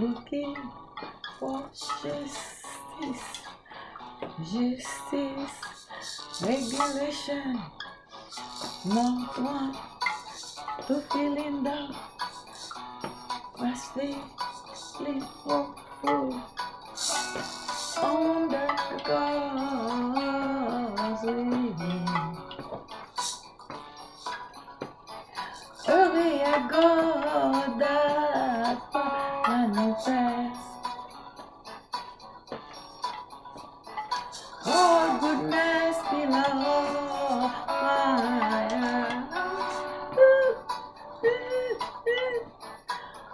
looking for justice, justice, regulation, not one to feeling down, must feeling hopeful on the God's way. Early I manifest. Oh, goodness below my eyes.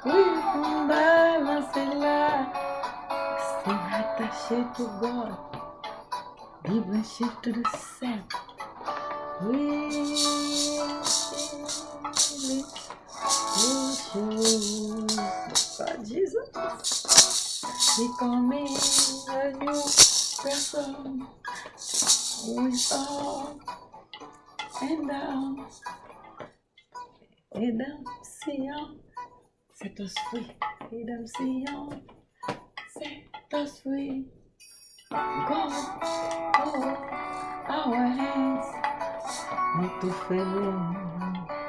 We from balance in life. Stay attaché to God. Be branché to the center. We God, Jesus. Becoming a new person with all and down. Redemption, set us free. Redemption, set us free. God, hold our hands, not to fail.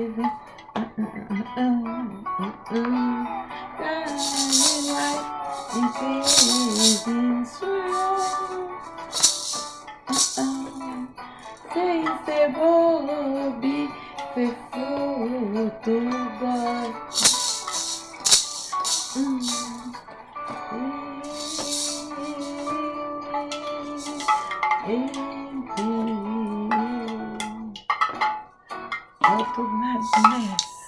baby. Sem ser bobe, ser fruto boy. Enfim. Out of madness.